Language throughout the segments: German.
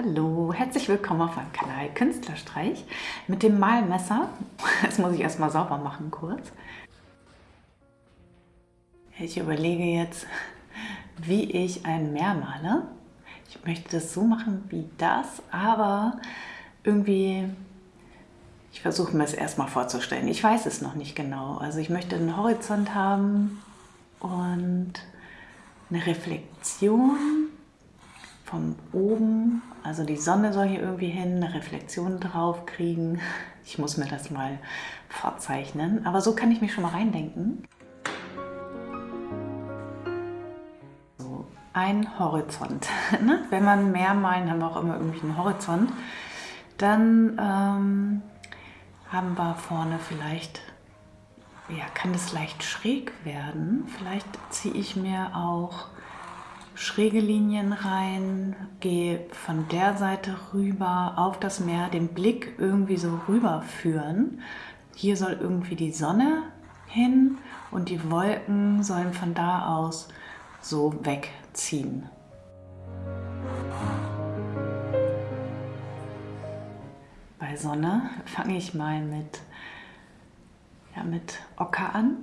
Hallo, herzlich willkommen auf meinem Kanal Künstlerstreich mit dem Malmesser. Das muss ich erstmal sauber machen kurz. Ich überlege jetzt, wie ich ein Meer male. Ich möchte das so machen wie das, aber irgendwie, ich versuche mir es erstmal vorzustellen. Ich weiß es noch nicht genau. Also ich möchte einen Horizont haben und eine Reflexion von oben, also die Sonne soll hier irgendwie hin, eine Reflexion drauf kriegen. Ich muss mir das mal vorzeichnen, aber so kann ich mich schon mal reindenken. So, ein Horizont. Ne? Wenn man mehr malen, haben wir auch immer irgendwie einen Horizont. Dann ähm, haben wir vorne vielleicht, ja, kann es leicht schräg werden. Vielleicht ziehe ich mir auch schräge Linien rein, gehe von der Seite rüber auf das Meer, den Blick irgendwie so rüberführen. Hier soll irgendwie die Sonne hin und die Wolken sollen von da aus so wegziehen. Bei Sonne fange ich mal mit, ja, mit Ocker an.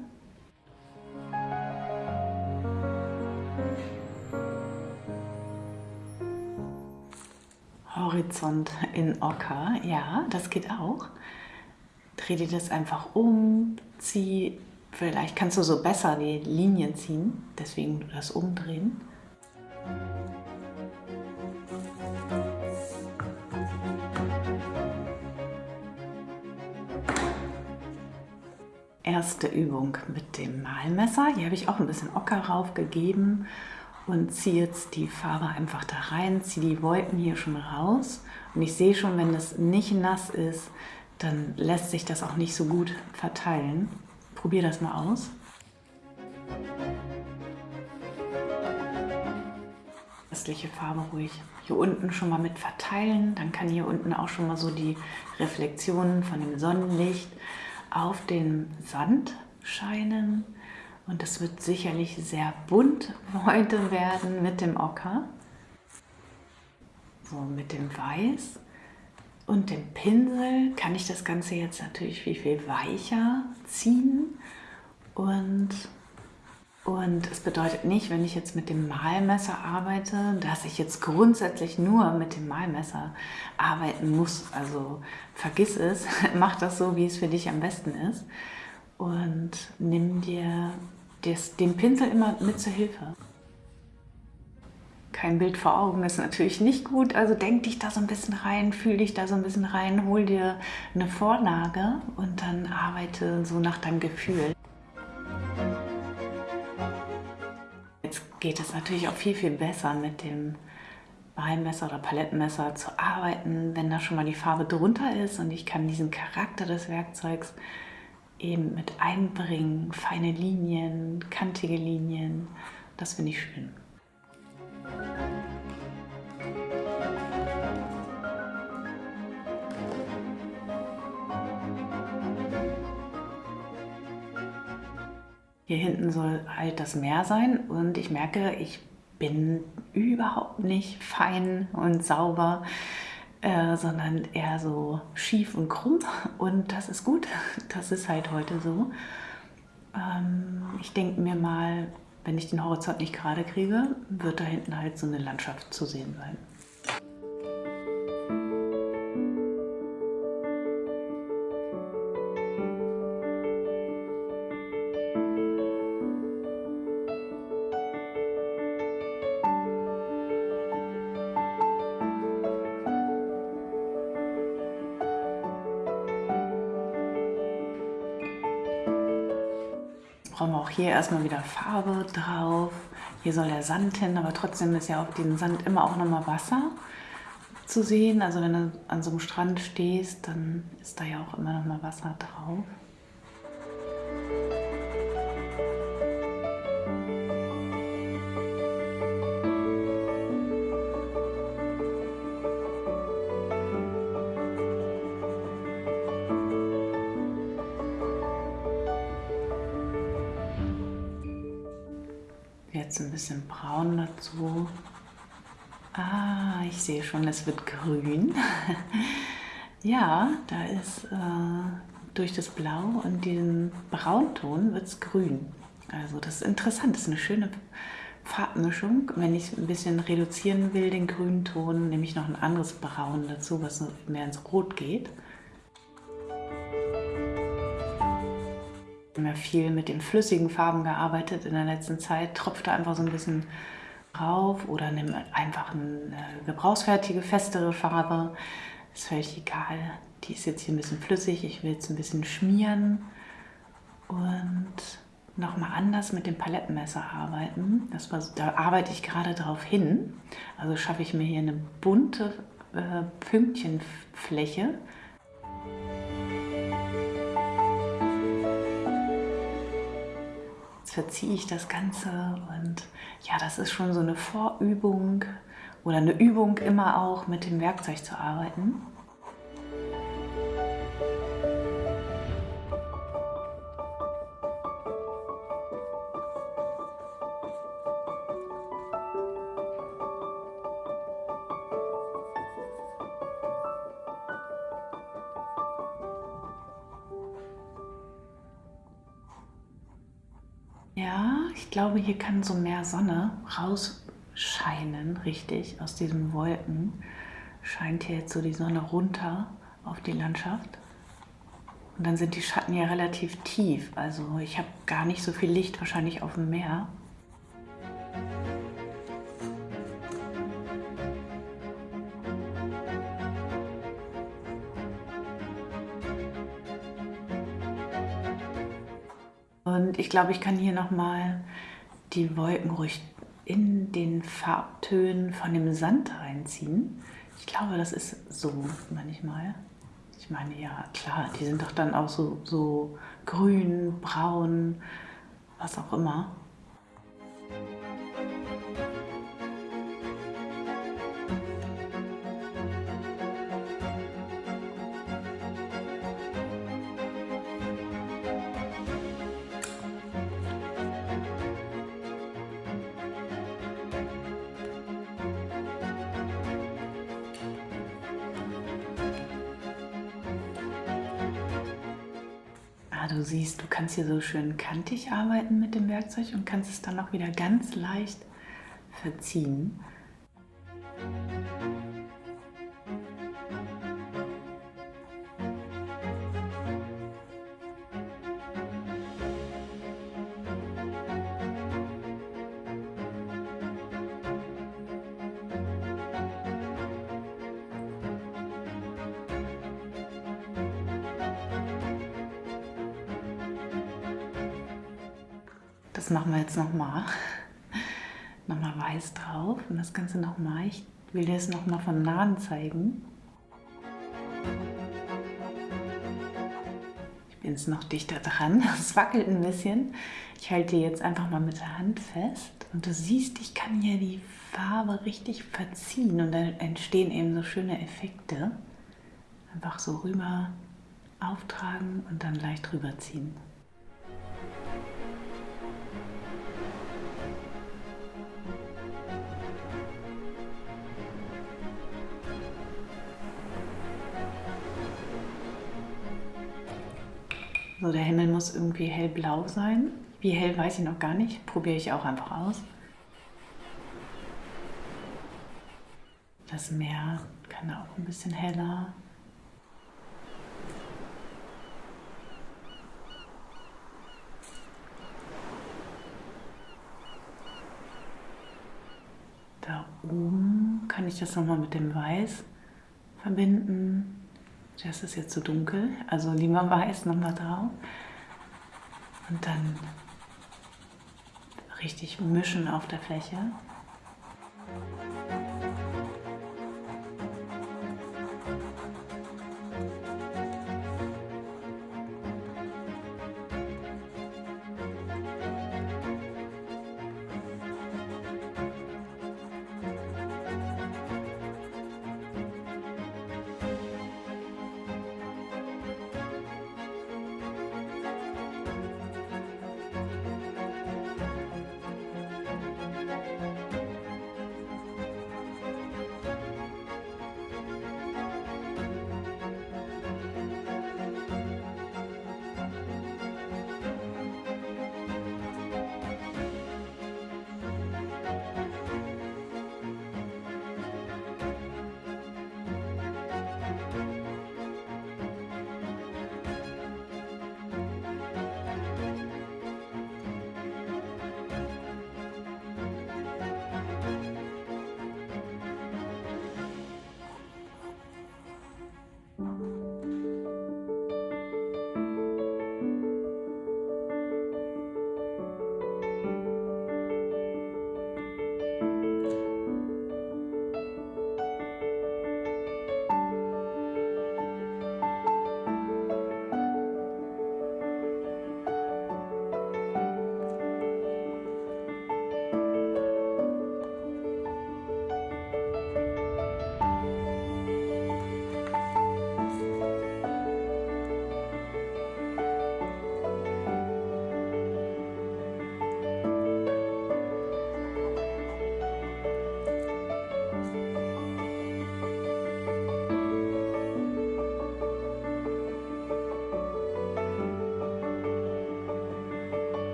Horizont in Ocker. Ja, das geht auch. Dreh dir das einfach um, zieh, vielleicht kannst du so besser die Linien ziehen, deswegen das umdrehen. Erste Übung mit dem Malmesser. Hier habe ich auch ein bisschen Ocker raufgegeben und ziehe jetzt die Farbe einfach da rein, ziehe die Wolken hier schon raus und ich sehe schon, wenn das nicht nass ist, dann lässt sich das auch nicht so gut verteilen. Probier das mal aus. Restliche Farbe ruhig hier unten schon mal mit verteilen. Dann kann hier unten auch schon mal so die Reflexionen von dem Sonnenlicht auf den Sand scheinen. Und es wird sicherlich sehr bunt heute werden mit dem Ocker. So mit dem Weiß und dem Pinsel kann ich das Ganze jetzt natürlich viel, viel weicher ziehen. Und, und es bedeutet nicht, wenn ich jetzt mit dem Malmesser arbeite, dass ich jetzt grundsätzlich nur mit dem Malmesser arbeiten muss. Also vergiss es, mach das so, wie es für dich am besten ist. Und nimm dir des, den Pinsel immer mit zur Hilfe. Kein Bild vor Augen ist natürlich nicht gut, also denk dich da so ein bisschen rein, fühl dich da so ein bisschen rein, hol dir eine Vorlage und dann arbeite so nach deinem Gefühl. Jetzt geht es natürlich auch viel, viel besser mit dem Beimesser oder Palettenmesser zu arbeiten, wenn da schon mal die Farbe drunter ist und ich kann diesen Charakter des Werkzeugs eben mit einbringen, feine Linien, kantige Linien. Das finde ich schön. Hier hinten soll halt das Meer sein und ich merke, ich bin überhaupt nicht fein und sauber. Äh, sondern eher so schief und krumm und das ist gut, das ist halt heute so. Ähm, ich denke mir mal, wenn ich den Horizont nicht gerade kriege, wird da hinten halt so eine Landschaft zu sehen sein. Brauchen wir auch hier erstmal wieder Farbe drauf. Hier soll der Sand hin, aber trotzdem ist ja auf dem Sand immer auch nochmal Wasser zu sehen. Also wenn du an so einem Strand stehst, dann ist da ja auch immer nochmal Wasser drauf. Jetzt ein bisschen braun dazu. Ah, ich sehe schon, es wird grün. ja, da ist äh, durch das Blau und diesen Braunton wird es grün. Also das ist interessant, das ist eine schöne Farbmischung. Wenn ich ein bisschen reduzieren will, den grünen Ton, nehme ich noch ein anderes Braun dazu, was mehr ins Rot geht. Ich habe ja viel mit den flüssigen Farben gearbeitet in der letzten Zeit. Tropfte einfach so ein bisschen drauf oder nehme einfach eine gebrauchsfertige, festere Farbe. Ist völlig egal. Die ist jetzt hier ein bisschen flüssig. Ich will jetzt ein bisschen schmieren und nochmal anders mit dem Palettenmesser arbeiten. Das war, da arbeite ich gerade darauf hin. Also schaffe ich mir hier eine bunte äh, Pünktchenfläche. Verziehe ich das Ganze und ja, das ist schon so eine Vorübung oder eine Übung immer auch mit dem Werkzeug zu arbeiten. Ja, ich glaube, hier kann so mehr Sonne rausscheinen, richtig, aus diesen Wolken. Scheint hier jetzt so die Sonne runter auf die Landschaft. Und dann sind die Schatten ja relativ tief. Also ich habe gar nicht so viel Licht wahrscheinlich auf dem Meer. Und ich glaube, ich kann hier nochmal die Wolken ruhig in den Farbtönen von dem Sand reinziehen. Ich glaube, das ist so manchmal. Ich meine, ja, klar, die sind doch dann auch so, so grün, braun, was auch immer. Du siehst, du kannst hier so schön kantig arbeiten mit dem Werkzeug und kannst es dann auch wieder ganz leicht verziehen. Das machen wir jetzt nochmal. Nochmal weiß drauf und das Ganze nochmal. Ich will dir das nochmal von nahen zeigen. Ich bin jetzt noch dichter dran. Es wackelt ein bisschen. Ich halte die jetzt einfach mal mit der Hand fest. Und du siehst, ich kann hier die Farbe richtig verziehen und dann entstehen eben so schöne Effekte. Einfach so rüber auftragen und dann leicht rüberziehen. So, der Himmel muss irgendwie hellblau sein. Wie hell weiß ich noch gar nicht. Probiere ich auch einfach aus. Das Meer kann auch ein bisschen heller. Da oben kann ich das nochmal mit dem Weiß verbinden. Das ist jetzt zu so dunkel, also lieber weiß nochmal drauf. Und dann richtig mischen auf der Fläche.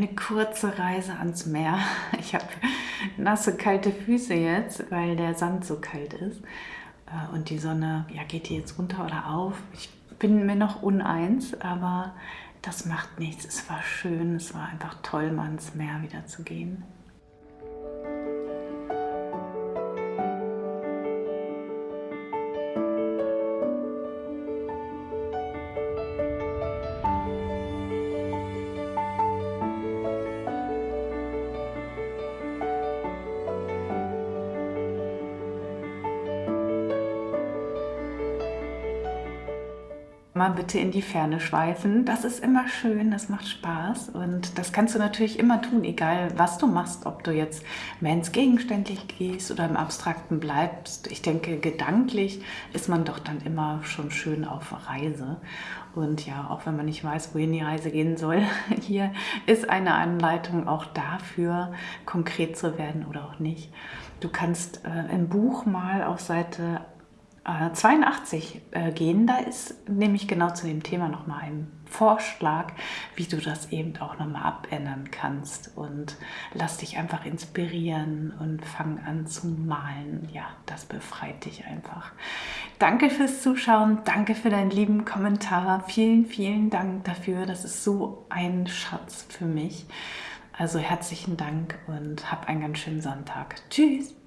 Eine kurze Reise ans Meer. Ich habe nasse, kalte Füße jetzt, weil der Sand so kalt ist. Äh, und die Sonne, ja, geht die jetzt runter oder auf? Ich bin mir noch uneins, aber das macht nichts. Es war schön, es war einfach toll, mal ins Meer wieder zu gehen. Mal bitte in die Ferne schweifen. Das ist immer schön, das macht Spaß und das kannst du natürlich immer tun, egal was du machst, ob du jetzt mehr ins Gegenständlich gehst oder im Abstrakten bleibst. Ich denke, gedanklich ist man doch dann immer schon schön auf Reise und ja, auch wenn man nicht weiß, wohin die Reise gehen soll, hier ist eine Anleitung auch dafür, konkret zu werden oder auch nicht. Du kannst äh, im Buch mal auf Seite 82 äh, gehen. Da ist nämlich genau zu dem Thema nochmal ein Vorschlag, wie du das eben auch nochmal abändern kannst. Und lass dich einfach inspirieren und fang an zu malen. Ja, das befreit dich einfach. Danke fürs Zuschauen, danke für deinen lieben Kommentar. Vielen, vielen Dank dafür. Das ist so ein Schatz für mich. Also herzlichen Dank und hab einen ganz schönen Sonntag. Tschüss!